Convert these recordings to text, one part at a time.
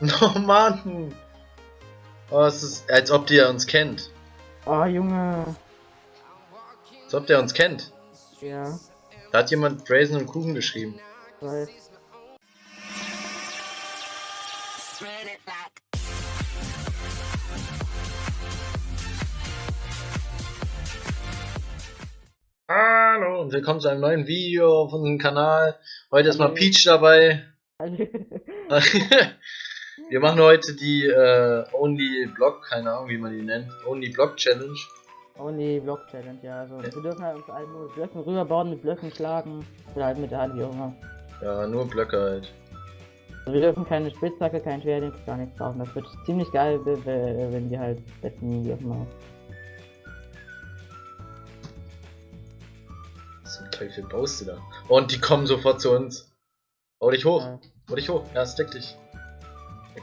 Oh Mann! Oh, es ist, als ob der uns kennt. Oh, Junge. Als ob der uns kennt. Ja, Da hat jemand Brazen und Kuchen geschrieben. weiß. Hallo und willkommen zu einem neuen Video auf unserem Kanal. Heute ist mal Peach dabei. Wir machen heute die äh, Only Block, keine Ahnung wie man die nennt, Only Block Challenge. Only Block Challenge, ja. Also, wir dürfen halt uns halt nur Blöcken rüberbauen, mit Blöcken schlagen. Oder halt mit der Hand, wie auch immer. Ja, nur Blöcke halt. Also, wir dürfen keine Spitzhacke, kein Schwert, gar nichts brauchen. Das wird ziemlich geil, we- we- wenn wir halt besten, wie auch immer. Was zum Teufel baust du da? Und die kommen sofort zu uns. Hau dich hoch, Ja. hau dich hoch, ja, steck dich.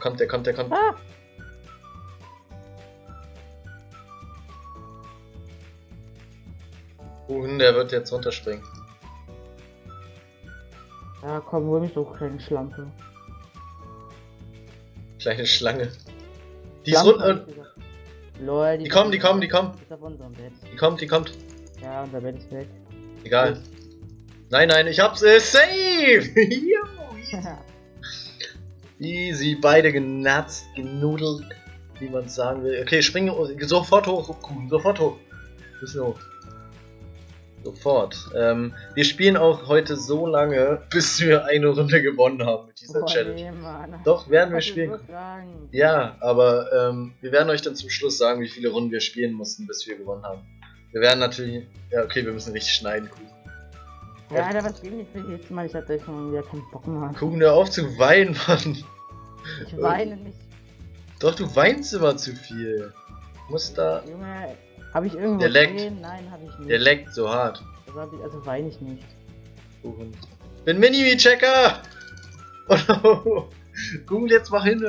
Kommt, der kommt, der kommt. Ah! Kuchen, der wird jetzt runterspringen. Ja, komm, hol mich doch, kleine Schlampe. Kleine Schlange. Die ist Schlampe, hab runter. Lol, Die kommen, die kommen, die kommen. Ist auf unserem Bett. Die kommt, die kommt. Ja, unser Bett ist weg. Egal. Nein, nein, ich hab's. Äh, safe! Easy, beide genatzt, genudelt, wie man sagen will. Okay, spring sofort hoch, sofort hoch. Müssen wir hoch. Sofort. Ähm, wir spielen auch heute so lange, bis wir eine Runde gewonnen haben mit dieser Boah, Challenge. nee. Doch, werden wir spielen. Ja, aber ähm, wir werden euch dann zum Schluss sagen, wie viele Runden wir spielen mussten, bis wir gewonnen haben. Wir werden natürlich. Ja, okay, wir müssen richtig schneiden, Kuchen. Ja, Alter, was geht nicht für jetzt mal? Ich hatte schon wieder keinen Bock mehr. Kuchen, hör auf zu weinen, Mann. Ich weine nicht. Doch, du weinst immer zu viel. Du musst da. Junge, habe ich irgendwo Der leckt. Nein, habe ich nicht. Der leckt so hart. Also, hab ich, also weine ich nicht. Kuchen. Bin Mini-Checker! Oh no. Kuchen, jetzt mach hin.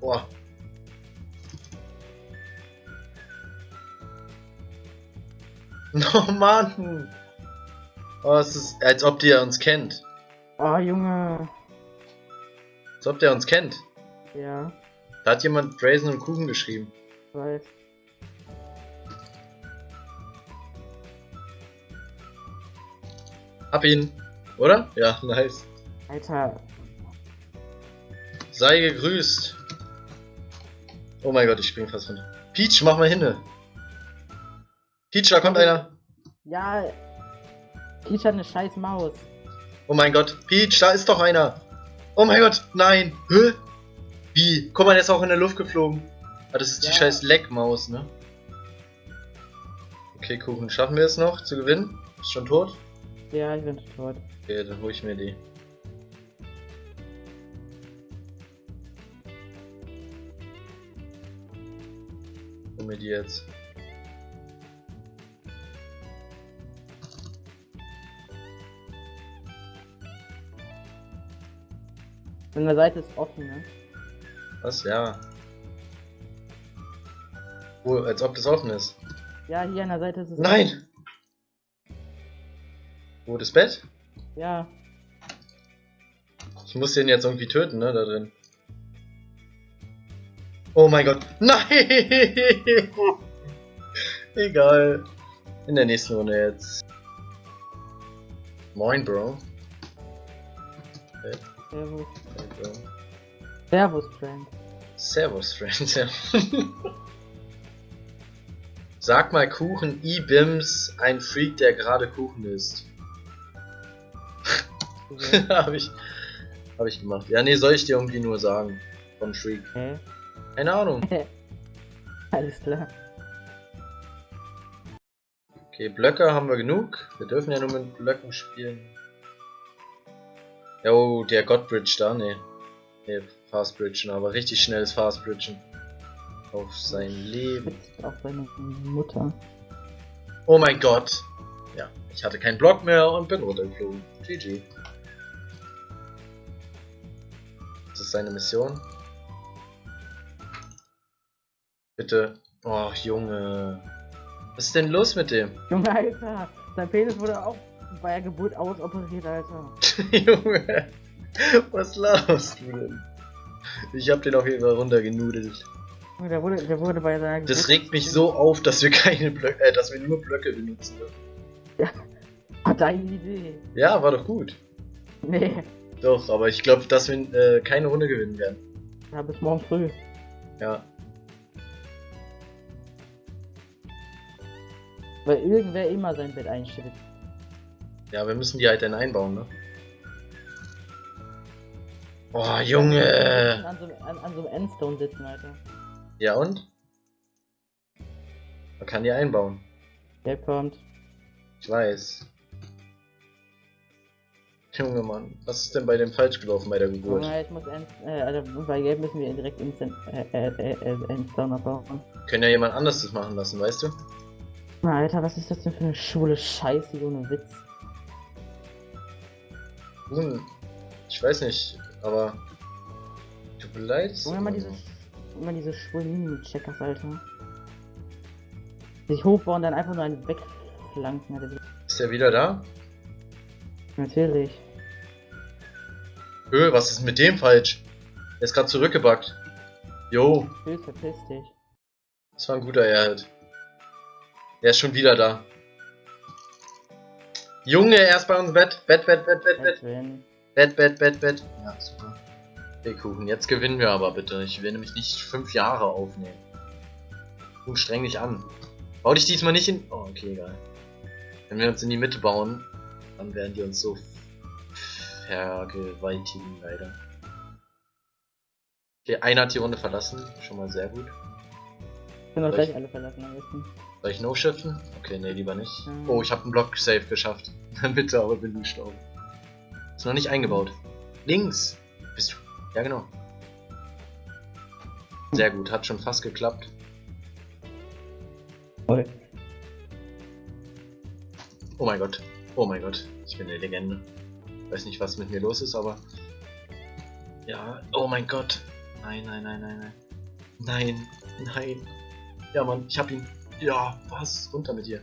Boah. Oh Mann! Oh, es ist, als ob der uns kennt. Oh, Junge. Als ob der uns kennt. Ja, Da hat jemand Brazen und Kuchen geschrieben. weiß. Hab ihn. Oder? Ja, nice. Alter, Sei gegrüßt. Oh mein Gott, ich spring fast runter. Peach, mach mal hin. Peach, da kommt einer. ja. Peach hat eine scheiß Maus. Oh mein Gott, Peach, da ist doch einer. Oh mein Gott, nein. Hä? Wie? Guck mal, der ist auch in der Luft geflogen. Ah, das ist die Ja. scheiß Leckmaus, ne? Okay, Kuchen, schaffen wir es noch zu gewinnen? Ist schon tot? Ja, ich bin tot. Okay, dann hol ich mir die. Hol mir die jetzt. An der Seite ist offen, ne? Was? Ja. Wo, als ob das offen ist. Ja, hier an der Seite ist es Nein! Wo, das Bett? offen. Ja. Ich muss den jetzt irgendwie töten, ne, da drin. Oh mein Gott. Nein! Egal. In der nächsten Runde jetzt. Moin, Bro. Servus. Bro. Servus, Friend. Servus, Friends. Ja. Sag mal Kuchen E-Bims, ein Freak, der gerade Kuchen isst. hab ich, hab ich gemacht. Ja, nee, soll ich dir irgendwie nur sagen. Von Freak. Hä? Keine Ahnung. Alles klar. Okay, Blöcke haben wir genug. Wir dürfen ja nur mit Blöcken spielen. Jo, der Godbridge da, ne. Ne, Fastbridgen, aber richtig schnelles Fastbridgen. Auf sein Leben. Auf seine Mutter. Oh mein Gott. Ja, ich hatte keinen Block mehr und bin runtergeflogen. GG. Das ist seine Mission. Bitte. Oh, Junge. Was ist denn los mit dem? Junge, Alter. Sein Penis wurde auch bei der Geburt ausoperiert, Alter. Junge. Was laberst du denn? Ich hab den auf jeden Fall runtergenudelt. Der wurde, der wurde bei seiner Das regt mich so auf, dass wir keine Blöcke, äh, dass wir nur Blöcke benutzen dürfen. Hat deine Idee. Ja, war doch gut. Nee. Doch, aber ich glaube, dass wir äh, keine Runde gewinnen werden. Ja, bis morgen früh. Ja. Weil irgendwer immer sein Bett einstellt. Ja, wir müssen die halt dann einbauen, ne? Boah, Junge! An so, an, an so einem Endstone sitzen, Alter. Ja und? Man kann die einbauen. Der kommt. Ich weiß. Junge Mann, was ist denn bei dem falsch gelaufen bei der Geburt? Junge, ich muss End, äh, also bei Gelb müssen wir direkt Instant, äh, äh, äh, äh, Endstone abbauen. Können ja jemand anders das machen lassen, weißt du? Na, Alter, was ist das denn für eine schwule Scheiße, ohne Witz? Nun, ich weiß nicht, aber tut mir leid. Junge, immer diese, immer diese schwulen Mini-Checkers, Alter. Sich hochbauen, dann einfach nur einen wegflanken, Alter. Ist er wieder da? Natürlich. Öh, was ist mit dem falsch? Er ist gerade zurückgebackt. Jo, verpiss dich. das war ein guter Erhalt. Er ist schon wieder da. Junge, er ist bei uns im Bett. Bett, Bett, Bett, Bett, Bett. Bett, Bett, Bett, Bett. Ja, super. Okay, Kuchen, jetzt gewinnen wir aber bitte. Ich will nämlich nicht fünf Jahre aufnehmen. Kuchen, streng dich an. Bau dich diesmal nicht in... Oh, okay, egal. Wenn wir uns in die Mitte bauen, dann werden die uns so vergewaltigen, leider. Okay, einer hat die Runde verlassen. Schon mal sehr gut. Bin Soll gleich alle verlassen am besten. Soll ich no-shiften? Okay, nee, lieber nicht. Mhm. Oh, ich habe einen Block safe geschafft. Bitte, aber bin du gestorben. Ist noch nicht eingebaut. Links! Bist du. Ja, genau. Sehr gut, hat schon fast geklappt. Voll. Oh mein Gott. Oh mein Gott. Ich bin eine Legende. Weiß nicht, was mit mir los ist, aber. Ja, oh mein Gott. Nein, nein, nein, nein, nein. Nein, nein. Ja, Mann, ich hab ihn. Ja, was? Runter mit dir.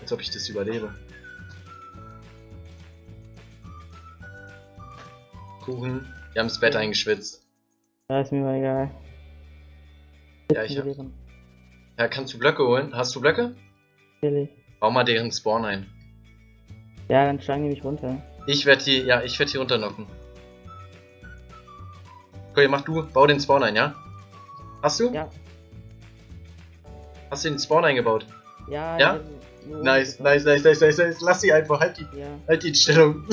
Als ob ich das überlebe. Kuchen. Wir haben das Bett eingeschwitzt. Ja, ist mir mal egal. Ja, ich hab- Ja, kannst du Blöcke holen? Hast du Blöcke? Natürlich. Bau mal deren Spawn ein. Ja, dann schlagen die mich runter. Ich werde die, ja, ich werde die runterknocken. Okay, mach du, bau den Spawn ein, ja? Hast du? Ja. Hast du den Spawn eingebaut? Ja, Ja? Nice, nice, nice, nice, nice, nice. Lass sie einfach, halt die, Ja. halt die in Stellung.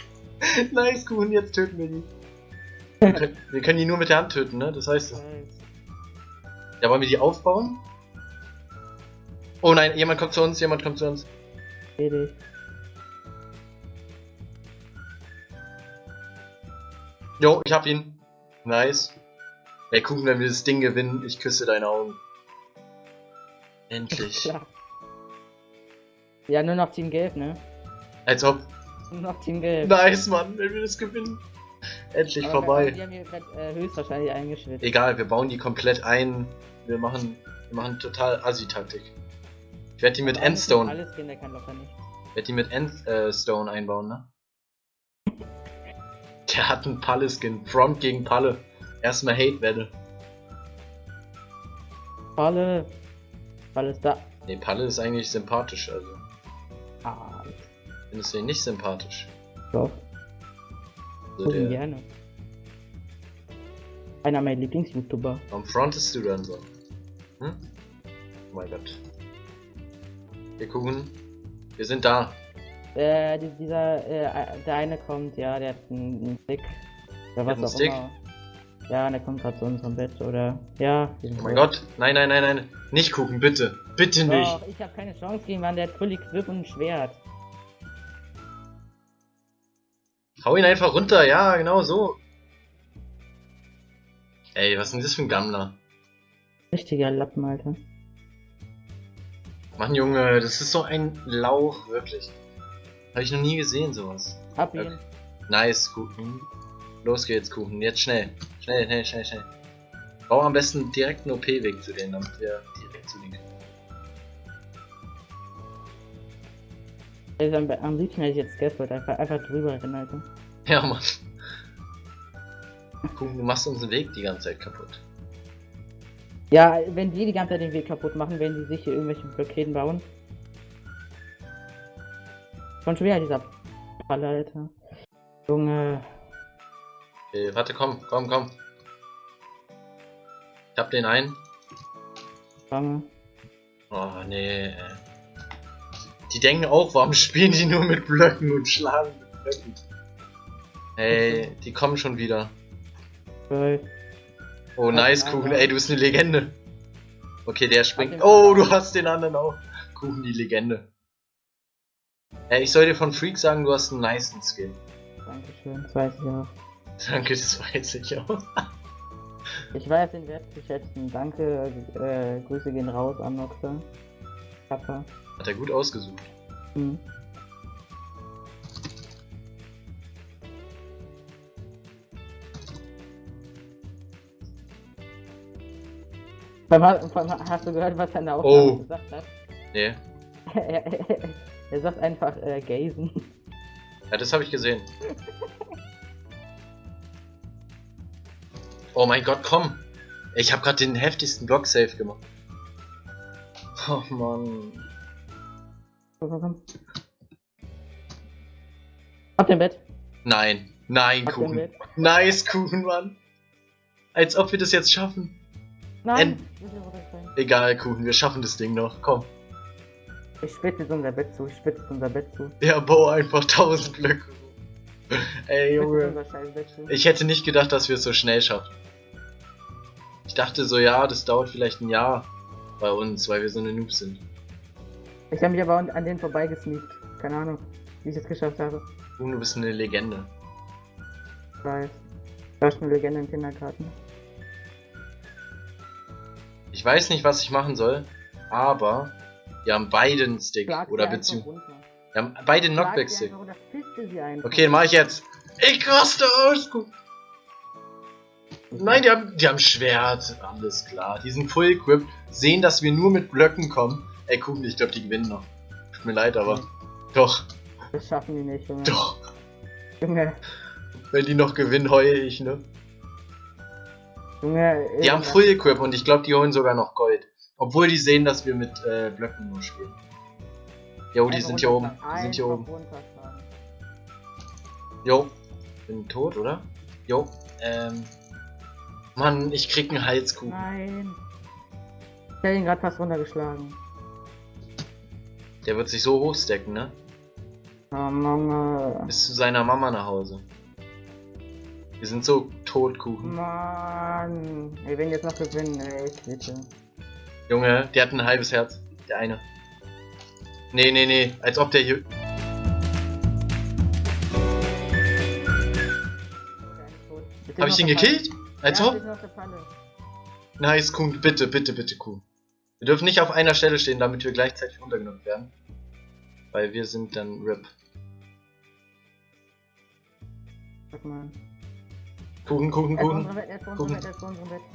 nice, Kuhn, jetzt töten wir die. Wir können, die nur mit der Hand töten, ne? Das heißt, Nice. ja, wollen wir die aufbauen? Oh nein, jemand kommt zu uns, jemand kommt zu uns. Fertig. Jo, ich hab ihn. Nice. Ey, gucken, wenn wir das Ding gewinnen, ich küsse deine Augen. Endlich. Ja. Ja, nur noch Team Gelb, ne? Als ob. Nur noch Team Gelb. Nice, Mann, wenn wir das gewinnen. Endlich Aber vorbei. Die haben hier grad, äh, höchstwahrscheinlich eingeschwitzt. Egal, wir bauen die komplett ein. Wir machen, wir machen total Assi-Taktik. Ich werde die mit Endstone, Alles gehen, der kann locker nicht. werde die mit Endstone einbauen, ne? Der hat einen Palle-Skin. Front gegen Palle. Erstmal Hate-Welle. Palle. Palle ist da. Ne, Palle ist eigentlich sympathisch, also. Ah, Findest du ihn nicht sympathisch? doch. Gucken der, gerne. Einer meiner Lieblings-YouTuber. warum frontest du dann so? Hm? Oh mein Gott. Wir gucken. Wir sind da. Äh, die- dieser, äh, der eine kommt, ja, der hat einen, einen Stick. Oder was einen auch Stick? immer. Ja, der kommt gerade zu unserem Bett, oder? Ja. Oh mein Gott. Nein, nein, nein, nein. Nicht gucken, bitte. Bitte nicht. Doch, ich habe keine Chance gegen Mann, der hat Fully Grip und ein Schwert. Hau ihn einfach runter, ja, genau so. Ey, was ist denn das für ein Gammler? Richtiger Lappen, Alter. Mann, Junge, das ist so ein Lauch, wirklich. Habe ich noch nie gesehen, sowas. Hab ihn. Okay. Nice, Kuchen. Los geht's, Kuchen. Jetzt schnell. Schnell, schnell, schnell, schnell. Bau am besten direkt einen OP-Weg zu denen, damit wir direkt zu denen können. Also am, am liebsten hätte ich jetzt Scaffold einfach, einfach drüber rennen, Alter. Ja, Mann. Kuchen, du machst unseren Weg die ganze Zeit kaputt. Ja, wenn die die ganze Zeit den Weg kaputt machen, werden die sich hier irgendwelche Blockäden bauen. Schon schwer dieser Falle, Alter. Junge. Okay, warte, komm, komm, komm. Ich hab den einen. Junge. Oh, nee. ey. Die denken auch, warum spielen die nur mit Blöcken und schlagen mit Blöcken? Ey, die kommen schon wieder. Geil. Oh, nice, Kuchen. Ey, du bist eine Legende. Okay, der springt. Oh, du hast den anderen auch. Kuchen, die Legende. Ey, ich soll dir von Freak sagen, du hast einen nicen Skin. Dankeschön, das weiß ich auch. Danke, das weiß ich auch. Ich weiß den Wert zu schätzen. Danke, äh, Grüße gehen raus an Noxa. Papa. Hat er gut ausgesucht. Hm. Vor allem Hast du gehört, was er in der Aufnahme Oh. gesagt hat? Nee. er, er, er sagt einfach äh, Gazen. Ja, das habe ich gesehen. Oh mein Gott, komm! Ich habe gerade den heftigsten Block safe gemacht. Oh Mann. Komm, komm, komm. Auf dem Bett. Nein, nein, dem Kuchen. Nice, Kuchen, Mann. Als ob wir das jetzt schaffen. Nein! Runterfallen. Egal, Kuchen, wir schaffen das Ding noch. Komm. Ich spitze jetzt unser Bett zu. Ich spitze unser Bett zu. Ja, bau einfach 1000 Blöcke. Ey, Junge. Ich hätte nicht gedacht, dass wir es so schnell schaffen. Ich dachte so, ja, das dauert vielleicht ein Jahr bei uns, weil wir so eine Noobs sind. Ich habe mich aber an denen vorbeigesneakt. Keine Ahnung, wie ich es geschafft habe. Kuchen, du bist eine Legende. Ich weiß. Ich war schon eine Legende im Kindergarten. Ich weiß nicht, was ich machen soll, aber wir haben beide einen Stick Schlag oder beziehungsweise wir haben beide einen Schlag Knockback sie Stick. einfach oder fiste sie einfach. Okay, mach ich jetzt. Ich raste aus. Nein, die haben, die haben Schwert. Alles klar. Die sind full equipped, sehen, dass wir nur mit Blöcken kommen. Ey, Kuchen, ich glaube, die gewinnen noch. Tut mir leid, aber doch, Das schaffen die nicht, Junge. doch. Junge, Wenn die noch gewinnen, heule ich, ne? Junge. Die haben Full Equip und ich glaube, die holen sogar noch Gold. Obwohl die sehen, dass wir mit äh, Blöcken nur spielen. Jo, die sind hier oben. Die sind hier oben. Jo. Bin tot, oder? Jo. Ähm. Mann, ich krieg einen Halskuchen. Nein. Ich hab ihn gerade fast runtergeschlagen. Der wird sich so hochstecken, ne? Oh, Mama. Bis zu seiner Mama nach Hause. Wir sind so tot, Kuchen. Mann. Wir werden jetzt noch gewinnen, ey. Bitte. Junge, der hat ein halbes Herz. Der eine. Nee, nee, nee. Als ob der hier. Hab ich den gekillt? Als ob? Nice, Kuhn, bitte, bitte, bitte, Kuhn. Wir dürfen nicht auf einer Stelle stehen, damit wir gleichzeitig runtergenommen werden. Weil wir sind dann RIP. Sag mal. Kuchen, Kuchen, Kuchen, Kuchen.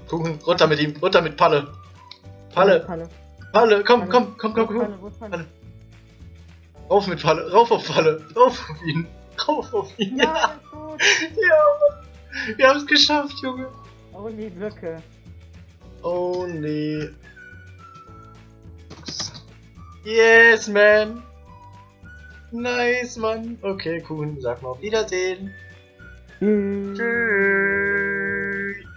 Kuchen, runter mit ihm, runter mit Palle. Palle, Palle. Palle, komm, komm, komm, komm, komm. Palle? Rauf mit Palle, rauf auf Palle, rauf auf ihn, rauf auf ihn. Ja, ja. Wir haben es geschafft, Junge. Oh, die Blöcke. Oh nee. Yes, man. Nice, Mann. Okay, Kuchen, sag mal auf Wiedersehen. Tschüss. Tschüss.